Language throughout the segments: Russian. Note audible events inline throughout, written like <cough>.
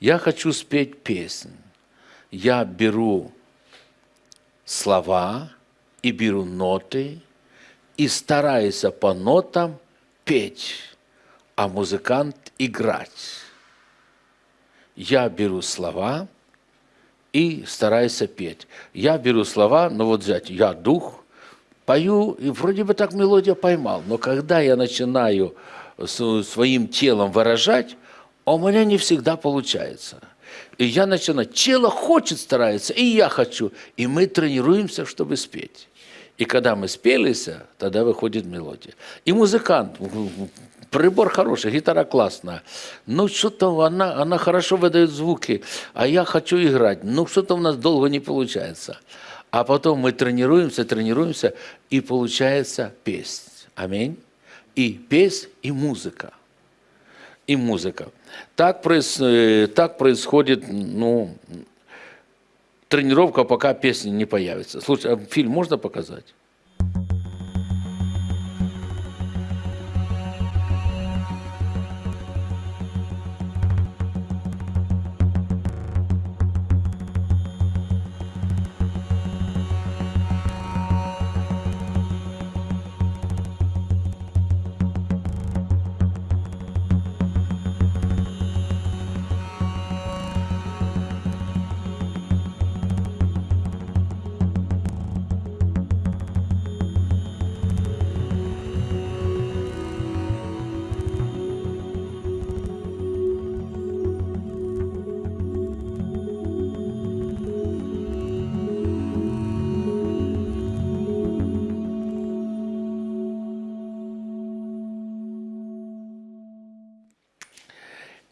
Я хочу спеть песню. Я беру слова и беру ноты и стараюсь по нотам петь, а музыкант играть. Я беру слова и стараюсь петь. Я беру слова, ну вот взять, я дух, пою, и вроде бы так мелодия поймал, но когда я начинаю своим телом выражать, у меня не всегда получается. И я начинаю, тело хочет старается, и я хочу. И мы тренируемся, чтобы спеть. И когда мы спелись, тогда выходит мелодия. И музыкант, прибор хороший, гитара классная. Ну, что-то она, она хорошо выдает звуки, а я хочу играть. Ну, что-то у нас долго не получается. А потом мы тренируемся, тренируемся, и получается песня. Аминь. И песня, и музыка. И музыка. Так, проис, э, так происходит, ну, тренировка, пока песня не появится. Слушай, а фильм можно показать?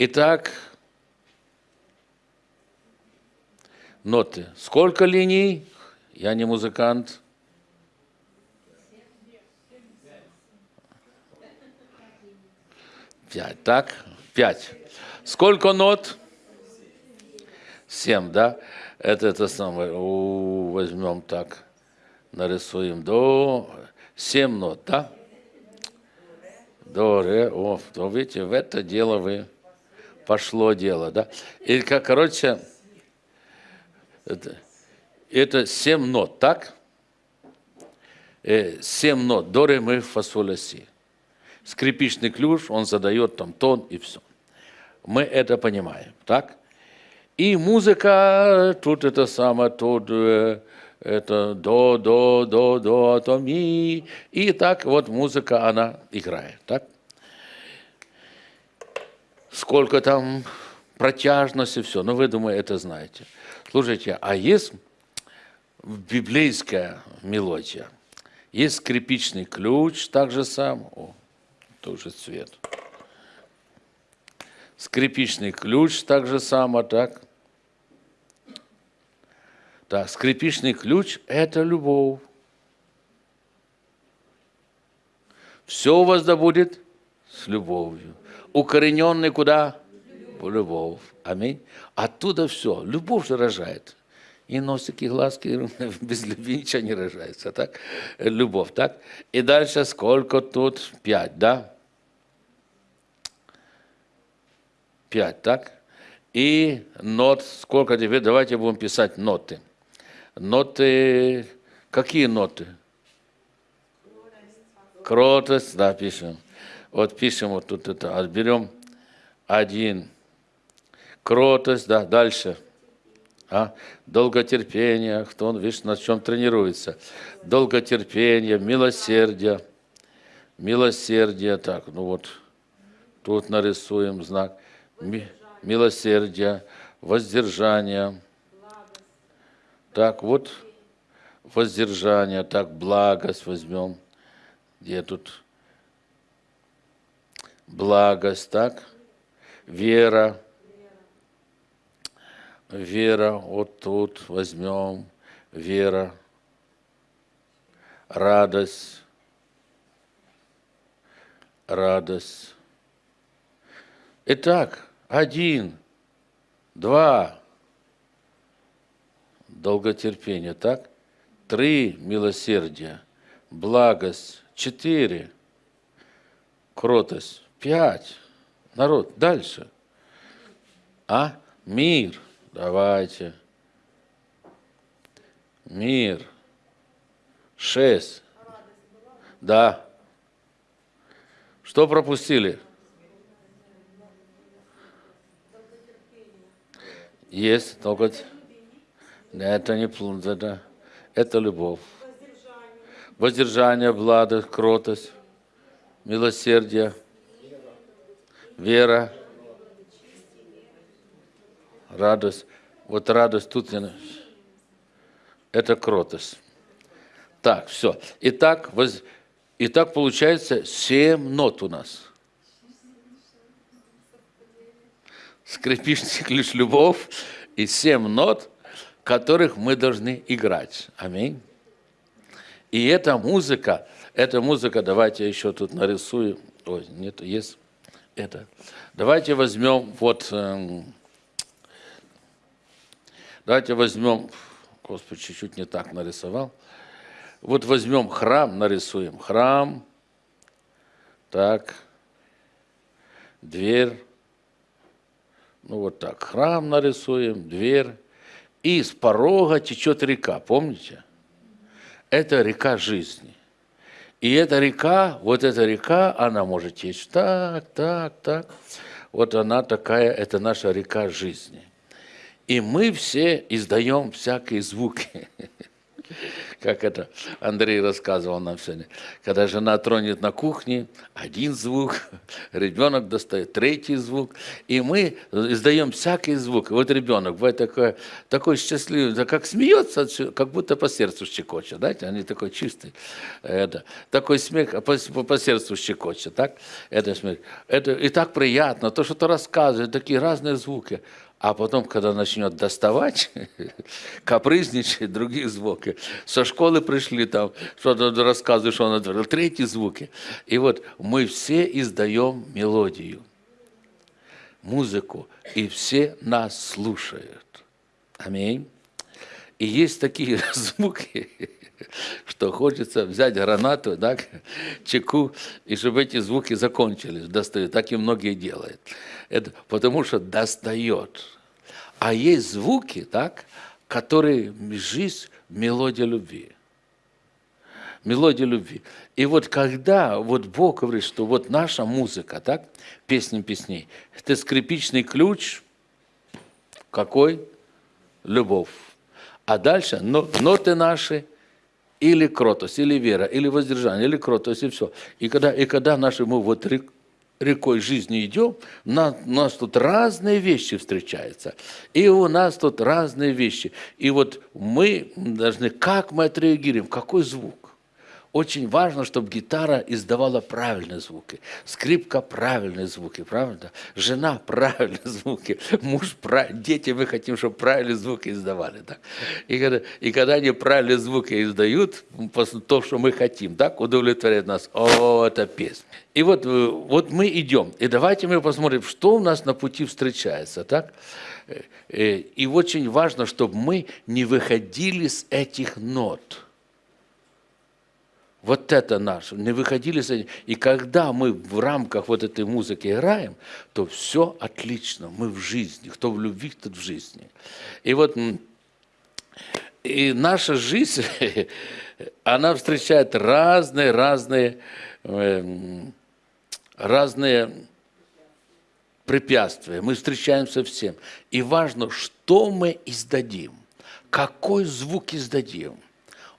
Итак, ноты. Сколько линий? Я не музыкант. Пять. Так, пять. Сколько нот? Семь, да? Это это самое. У, возьмем так, нарисуем до семь нот, да? До, ре, о, то видите, в это дело вы пошло дело, да. И, как, короче, это, 7 нот, так? Э, 7 нот, до, ре, ми, фа, си. Скрипичный ключ, он задает там тон и все. Мы это понимаем, так? И музыка, тут это самое, тут э, это до, до, до, до, то, ми. И так вот музыка, она играет, так? Сколько там протяжности, все. Но ну, вы, думаю, это знаете. Слушайте, а есть библейская мелодия, есть скрипичный ключ, так же сам, о, тоже цвет. Скрипичный ключ, так же само, так. Так, скрипичный ключ – это любовь. Все у вас да будет с любовью укорененный куда? В любовь. Аминь. Оттуда все. Любовь же рожает. И носики, глазки, <laughs> без любви ничего не рожается. Так? Любовь, так? И дальше сколько тут? Пять, да? Пять, так? И нот, сколько тебе? Давайте будем писать ноты. Ноты, какие ноты? Кротость, да, пишем. Вот пишем вот тут это, отберем один. Кротость, да, дальше. А? Долготерпение, кто он, видишь, на чем тренируется. Долготерпение, милосердие. Милосердие, так, ну вот, тут нарисуем знак. Милосердие, воздержание. Так, вот, воздержание, так, благость возьмем. Где тут? Благость, так? Вера. Вера, вот тут возьмем, вера. Радость. Радость. Итак, один, два, долготерпение, так? Три милосердия, благость, четыре, кротость, Пять. Народ, дальше. А? Мир. Давайте. Мир. Шесть. Да. Что пропустили? Есть, только это не плун, это, это любовь. Воздержание, благость, кротость, милосердие, вера, радость. Вот радость тут это кротость. Так, все. Итак, воз... Итак, получается семь нот у нас. Скрипичный ключ любовь и семь нот, которых мы должны играть. Аминь. И эта музыка, эта музыка, давайте еще тут нарисую. Ой, нет, есть это. Давайте возьмем вот, эм, давайте возьмем, Господи, чуть-чуть не так нарисовал. Вот возьмем храм, нарисуем. Храм, так, дверь, ну вот так, храм нарисуем, дверь, и из порога течет река, помните? Это река жизни. И эта река, вот эта река, она может течь так, так, так. Вот она такая, это наша река жизни. И мы все издаем всякие звуки. <laughs> как это Андрей рассказывал нам сегодня. Когда жена тронет на кухне, один звук, <laughs> ребенок достает третий звук, и мы издаем всякий звук. И вот ребенок бывает такой, такой счастливый, как смеется, как будто по сердцу щекочет, знаете, они такой чистый. Это, такой смех по, по, по сердцу щекочет, так? Это смех. Это, и так приятно, то, что ты рассказываешь, такие разные звуки. А потом, когда начнет доставать, <laughs> капризничать, другие звуки. Со школы пришли там, что-то рассказываешь, он отверил, третьи звуки. И вот мы все издаем мелодию, музыку, и все нас слушают. Аминь. И есть такие <laughs> звуки, что хочется взять гранату, да, чеку, и чтобы эти звуки закончились, достают. Так и многие делают. Это потому что достает. А есть звуки, так, которые жизнь, мелодия любви. Мелодия любви. И вот когда вот Бог говорит, что вот наша музыка, так, песни песней, это скрипичный ключ, какой? Любовь. А дальше ноты наши, или кротость, или вера, или воздержание, или кротость, и все. И когда, и когда наши мы вот рекой жизни идем, на, у нас тут разные вещи встречаются. И у нас тут разные вещи. И вот мы должны, как мы отреагируем, какой звук. Очень важно, чтобы гитара издавала правильные звуки, скрипка правильные звуки, правда? Жена правильные звуки, муж дети мы хотим, чтобы правильные звуки издавали, так? И когда, и когда они правильные звуки издают, то, что мы хотим, так, удовлетворяет нас, о, это песня. И вот, э, вот мы идем, и давайте мы посмотрим, что у нас на пути встречается, так? Э, э, и очень важно, чтобы мы не выходили с этих нот – вот это наше. Не выходили с этим. И когда мы в рамках вот этой музыки играем, то все отлично. Мы в жизни. Кто в любви, тот в жизни. И вот и наша жизнь, <laughs> она встречает разные, разные, эм, разные препятствия. Мы встречаемся всем. И важно, что мы издадим, какой звук издадим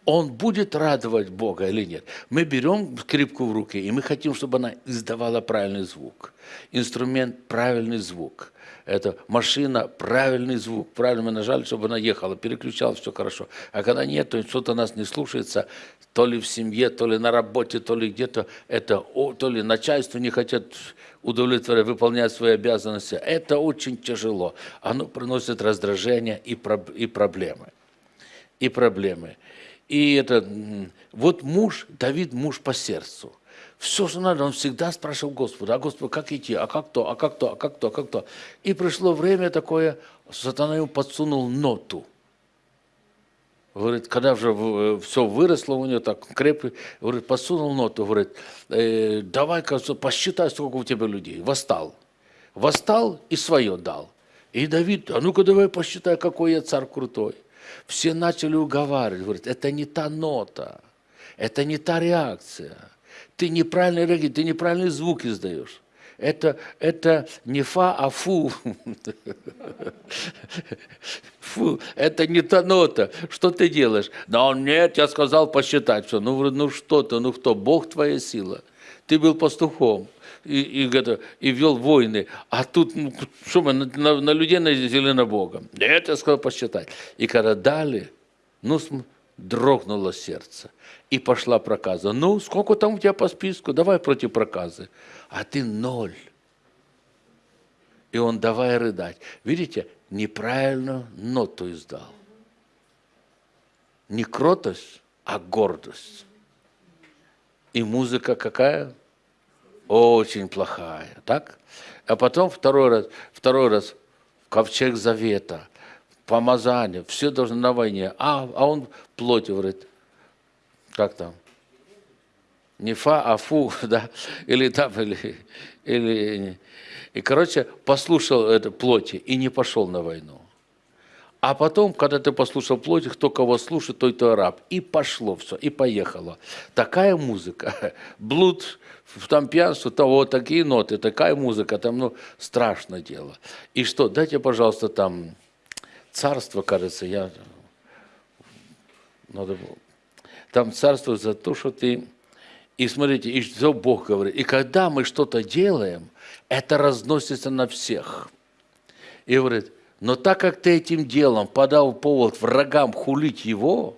он будет радовать Бога или нет. Мы берем скрипку в руки, и мы хотим, чтобы она издавала правильный звук. Инструмент – правильный звук. Это машина – правильный звук. Правильно мы нажали, чтобы она ехала, переключала, все хорошо. А когда нет, то что-то нас не слушается, то ли в семье, то ли на работе, то ли где-то, это, то ли начальство не хотят удовлетворять, выполнять свои обязанности. Это очень тяжело. Оно приносит раздражение и, и проблемы. И проблемы. И это, вот муж, Давид муж по сердцу. Все, что надо, он всегда спрашивал Господа, а Господи, как идти, а как то, а как то, а как то, а как то. И пришло время такое, сатана ему подсунул ноту. Говорит, когда уже э, все выросло у него так крепко, говорит, подсунул ноту, говорит, э, давай-ка посчитай, сколько у тебя людей. Восстал. Восстал и свое дал. И Давид, а ну-ка давай посчитай, какой я царь крутой. Все начали уговаривать, говорят, это не та нота, это не та реакция. Ты неправильно реагируешь, ты неправильный звук издаешь. Это, это не фа, а фу. <laughs> Фу, это не та нота. Что ты делаешь? Да он нет, я сказал посчитать все. Ну, ну что ты, ну кто? Бог твоя сила. Ты был пастухом и, и, это, и вел войны. А тут, ну, что мы, на, на, на людей наделили на Бога. Я сказал посчитать. И когда дали, ну, дрогнуло сердце. И пошла проказа. Ну, сколько там у тебя по списку? Давай против проказы. А ты ноль. И он давай рыдать. Видите, неправильно ноту издал. Не кротость, а гордость. И музыка какая? Очень плохая, так? А потом второй раз, второй раз ковчег завета, помазание, все должно на войне. А, а он плоть говорит, как там? Не фа, а фу, <laughs> да, или там, или, или... И, короче, послушал это плоти и не пошел на войну. А потом, когда ты послушал плоть, кто кого слушает, той то раб. И пошло все, и поехало. Такая музыка, <laughs> блуд, там пьянство, того, такие ноты, такая музыка, там, ну, страшное дело. И что, дайте, пожалуйста, там, царство, кажется, я... Надо было. Там царство за то, что ты... И смотрите, и что Бог говорит. И когда мы что-то делаем, это разносится на всех. И говорит, но так как ты этим делом подал повод врагам хулить его,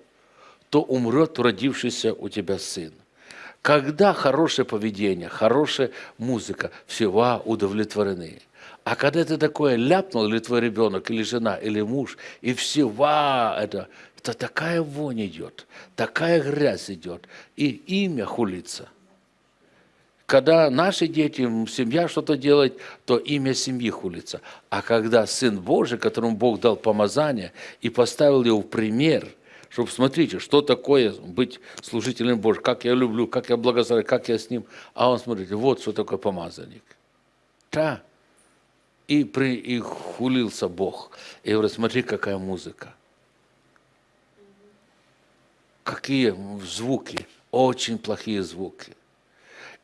то умрет родившийся у тебя сын. Когда хорошее поведение, хорошая музыка, всего удовлетворены. А когда ты такое ляпнул, или твой ребенок, или жена, или муж, и всего это, то такая вонь идет, такая грязь идет, и имя хулится – когда наши дети, семья что-то делает, то имя семьи хулится. А когда Сын Божий, которому Бог дал помазание и поставил его в пример, чтобы смотрите, что такое быть служителем Божьим, как я люблю, как я благословляю, как я с ним. А он смотрит, вот что такое помазанник. Да. И, при, и хулился Бог. И говорит, смотри, какая музыка. Какие звуки, очень плохие звуки.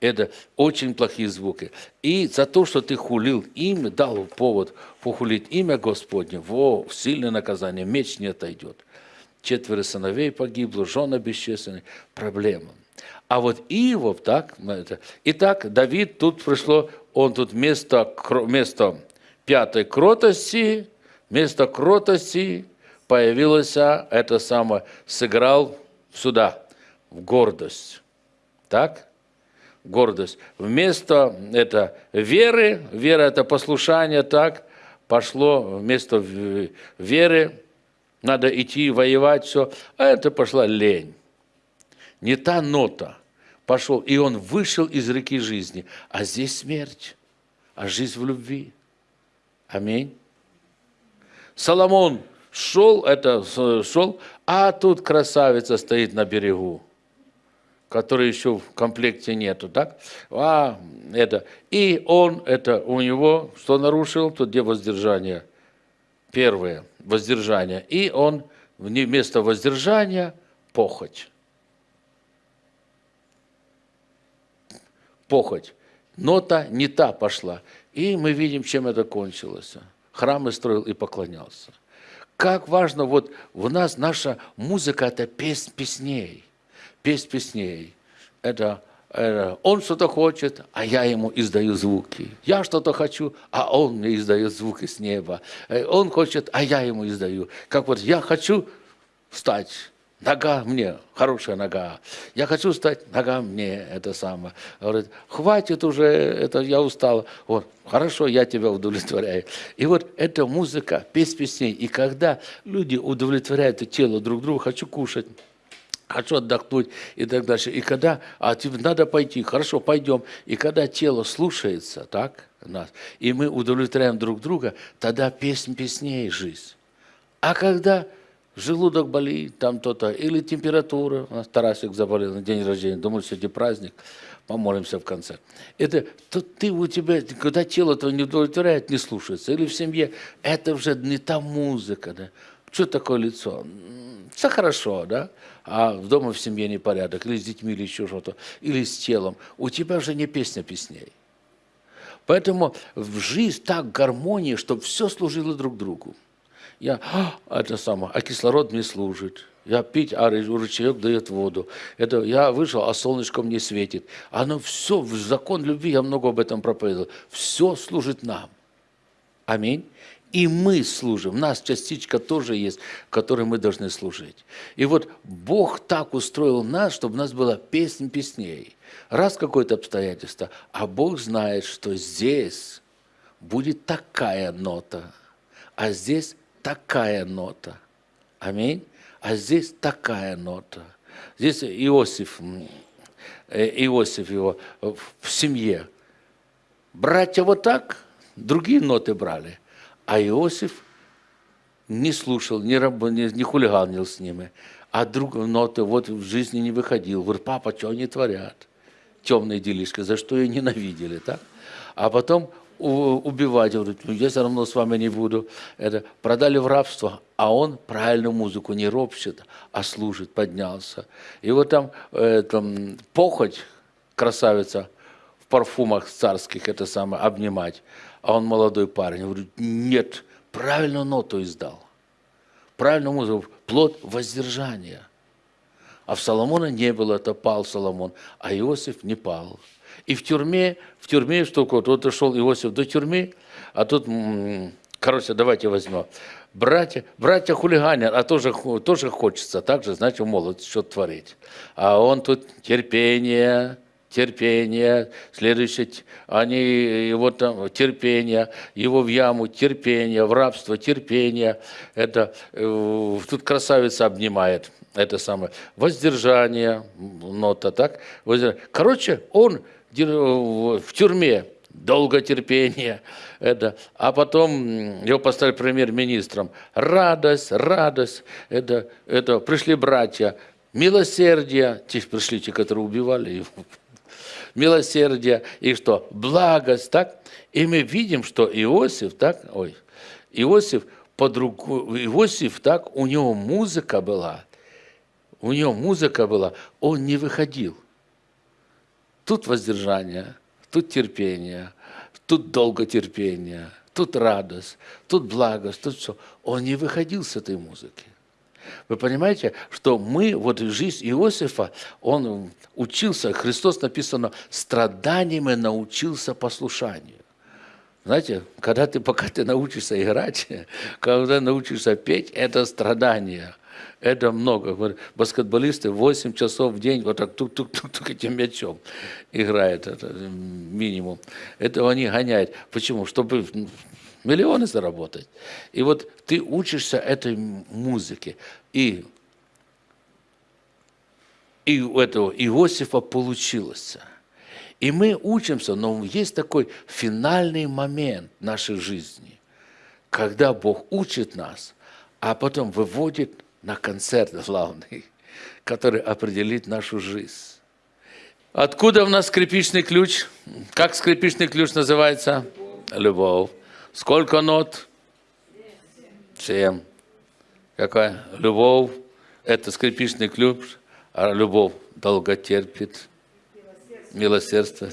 Это очень плохие звуки. И за то, что ты хулил имя, дал повод похулить имя Господне, во, сильное наказание, меч не отойдет. Четверо сыновей погибло, жена бесчисленная, проблема. А вот Иов, так, это, итак, Давид, тут пришло, он тут вместо, вместо пятой кротости, вместо кротости появилось, это самое, сыграл сюда, в гордость. Так? Гордость. Вместо это веры, вера это послушание, так, пошло вместо веры, надо идти воевать, все, а это пошла лень. Не та нота. Пошел, и он вышел из реки жизни. А здесь смерть, а жизнь в любви. Аминь. Соломон шел, это шел, а тут красавица стоит на берегу который еще в комплекте нету, так? А, это. И он, это у него, что нарушил, тут где воздержание? Первое, воздержание. И он вместо воздержания похоть. Похоть. Нота не та пошла. И мы видим, чем это кончилось. Храмы строил и поклонялся. Как важно, вот у нас наша музыка – это песнь песней петь песней. Это, это он что-то хочет, а я ему издаю звуки. Я что-то хочу, а он мне издает звуки с неба. Э, он хочет, а я ему издаю. Как вот я хочу встать, нога мне, хорошая нога. Я хочу стать, нога мне, это самое. Говорит, хватит уже, это я устал. Вот, хорошо, я тебя удовлетворяю. И вот эта музыка, петь песней. И когда люди удовлетворяют тело друг друга, хочу кушать, хочу отдохнуть и так дальше. И когда, а тебе надо пойти, хорошо, пойдем. И когда тело слушается, так, нас, и мы удовлетворяем друг друга, тогда песнь песней жизнь. А когда желудок болит, там то-то, или температура, у нас Тарасик заболел на день рождения, думал, сегодня праздник, помолимся в конце. Это то ты у тебя, когда тело твое не удовлетворяет, не слушается. Или в семье, это уже не та музыка, да. Что такое лицо? Все хорошо, да? А дома в семье непорядок, или с детьми, или еще что-то, или с телом. У тебя уже не песня песней. Поэтому в жизнь так гармония, чтобы все служило друг другу. Я, а, это самое, а кислород мне служит. Я пить, а ручеек дает воду. Это я вышел, а солнышко мне светит. Оно все, в закон любви, я много об этом проповедовал. Все служит нам. Аминь. И мы служим. У нас частичка тоже есть, которой мы должны служить. И вот Бог так устроил нас, чтобы у нас была песнь песней. Раз какое-то обстоятельство, а Бог знает, что здесь будет такая нота, а здесь такая нота. Аминь. А здесь такая нота. Здесь Иосиф, э, Иосиф его в семье. Братья вот так, другие ноты брали. А Иосиф не слушал, не, раб, не, не хулиганил с ними. А друг ноты вот в жизни не выходил. Говорит, папа, что они творят? Темные делишки, за что ее ненавидели, так? А потом убивать, говорит, ну, я все равно с вами не буду. Это продали в рабство, а он правильную музыку не ропщет, а служит, поднялся. И вот там, э, там похоть, красавица, в парфумах царских это самое, обнимать. А он молодой парень, говорит, нет, правильную ноту издал. Правильную музыку, плод воздержания. А в Соломона не было, это пал Соломон, а Иосиф не пал. И в тюрьме, в тюрьме что вот, вот шел Иосиф до тюрьмы, а тут, короче, давайте возьмем. Братья, братья хулиганят, а тоже, тоже хочется так же, знаете, молод что творить. А он тут терпение, терпение, следующее, они его там, терпение, его в яму, терпение, в рабство, терпение. Это, э, тут красавица обнимает, это самое, воздержание, нота, так? Короче, он в тюрьме, долготерпение, <laughs> это, а потом его поставили премьер-министром. Радость, радость, это, это пришли братья, милосердие, те пришли те, которые убивали его, милосердие и что? Благость, так? И мы видим, что Иосиф, так, ой, Иосиф, по другу, Иосиф, так, у него музыка была, у него музыка была, он не выходил. Тут воздержание, тут терпение, тут долготерпение, тут радость, тут благость, тут все. Он не выходил с этой музыки. Вы понимаете, что мы, вот жизнь Иосифа, он учился, Христос написано, страданиями научился послушанию. Знаете, когда ты, пока ты научишься играть, <laughs> когда научишься петь, это страдание – это много. Баскетболисты 8 часов в день вот так тук-тук-тук этим мячом играют, это минимум. Это они гоняют. Почему? Чтобы миллионы заработать. И вот ты учишься этой музыке. И, и у этого Иосифа получилось. И мы учимся, но есть такой финальный момент нашей жизни, когда Бог учит нас, а потом выводит на концерт главный, <laughs> который определит нашу жизнь. Откуда у нас скрипичный ключ? Как скрипичный ключ называется? Любовь. Сколько нот? Семь. Какая? Любовь. Это скрипичный ключ, а любовь долго терпит. Милосердство.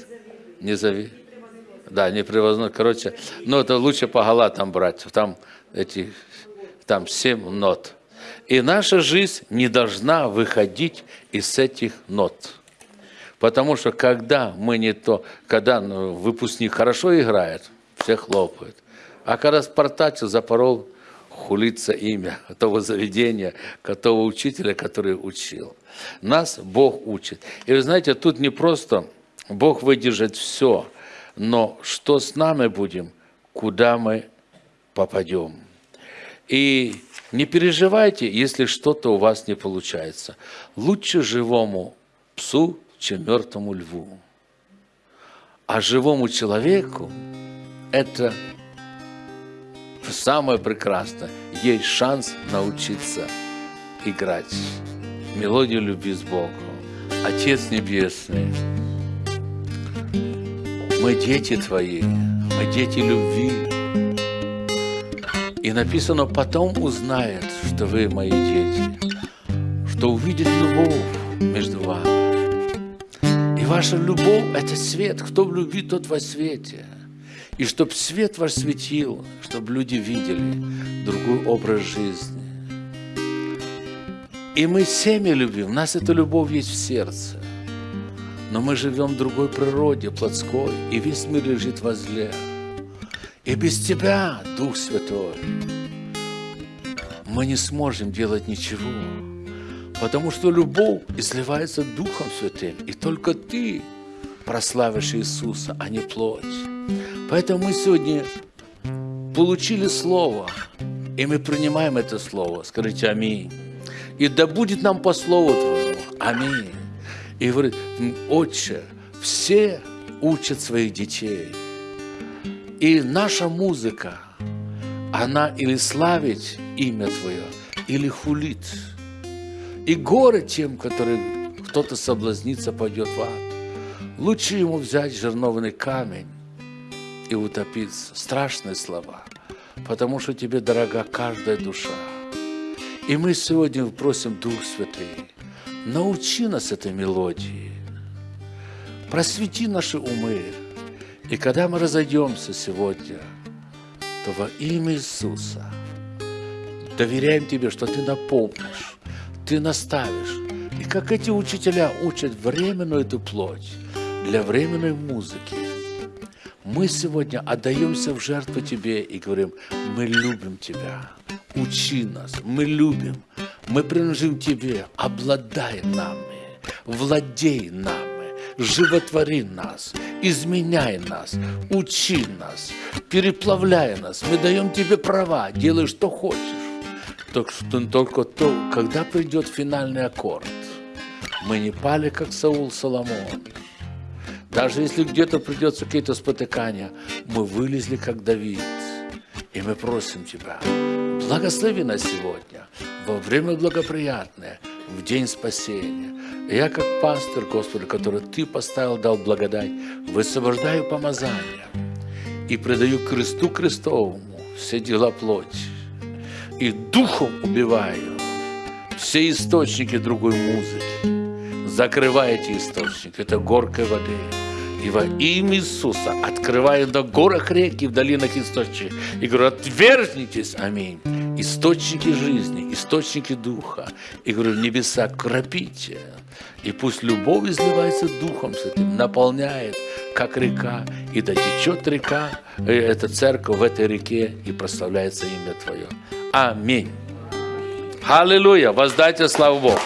Не зови. Да, не превозно. Короче, но это лучше по галатам брать. Там эти, там семь нот. И наша жизнь не должна выходить из этих нот. Потому что когда мы не то, когда ну, выпускник хорошо играет, все хлопают. А когда спартачил, запорол, хулится имя того заведения, того учителя, который учил. Нас Бог учит. И вы знаете, тут не просто Бог выдержит все, но что с нами будем, куда мы попадем. И не переживайте, если что-то у вас не получается. Лучше живому псу, чем мертвому льву. А живому человеку это самое прекрасное. Есть шанс научиться играть мелодию любви с Богом. Отец Небесный, Мы дети Твои, мы дети любви. И написано, потом узнает, что вы мои дети, что увидит любовь между вами. И ваша любовь – это свет. Кто в любви, тот во свете. И чтобы свет ваш светил, чтобы люди видели другой образ жизни. И мы семя любим, у нас эта любовь есть в сердце. Но мы живем в другой природе, плотской, и весь мир лежит возле. И без Тебя, Дух Святой, мы не сможем делать ничего, потому что любовь изливается Духом Святым, и только Ты прославишь Иисуса, а не плоть. Поэтому мы сегодня получили Слово, и мы принимаем это Слово. Скажите Аминь. И да будет нам по Слову Твоему. Аминь. И говорит, Отче, все учат своих детей. И наша музыка, она или славит имя Твое, или хулит. И горе тем, который кто-то соблазнится, пойдет в ад. Лучше ему взять жерновный камень и утопиться. Страшные слова, потому что тебе дорога каждая душа. И мы сегодня просим Дух Святый, научи нас этой мелодии, просвети наши умы. И когда мы разойдемся сегодня, то во имя Иисуса доверяем Тебе, что Ты напомнишь, Ты наставишь. И как эти учителя учат временную эту плоть для временной музыки, мы сегодня отдаемся в жертву Тебе и говорим, мы любим Тебя, учи нас, мы любим, мы принадлежим Тебе, обладай нами, владей нами, животвори нас, изменяй нас, учи нас, переплавляй нас. Мы даем Тебе права, делай, что хочешь. Только, что, только то, когда придет финальный аккорд, мы не пали, как Саул Соломон. Даже если где-то придется какие-то спотыкания, мы вылезли, как Давид. И мы просим Тебя, Благослови нас сегодня, во время благоприятное, в день спасения. Я, как пастор, Господи, который Ты поставил, дал благодать, высвобождаю помазание и предаю кресту крестовому все дела плоти. И духом убиваю все источники другой музыки. Закрывайте источник, это горкой воды. И во имя Иисуса открываю на горах реки, в долинах источники. И говорю, отвергнитесь, аминь. Источники жизни, источники духа. И говорю, небеса кропите. И пусть любовь изливается духом с этим, наполняет, как река. И да течет река, э, эта церковь в этой реке, и прославляется имя Твое. Аминь. Аллилуйя. Воздайте славу Богу.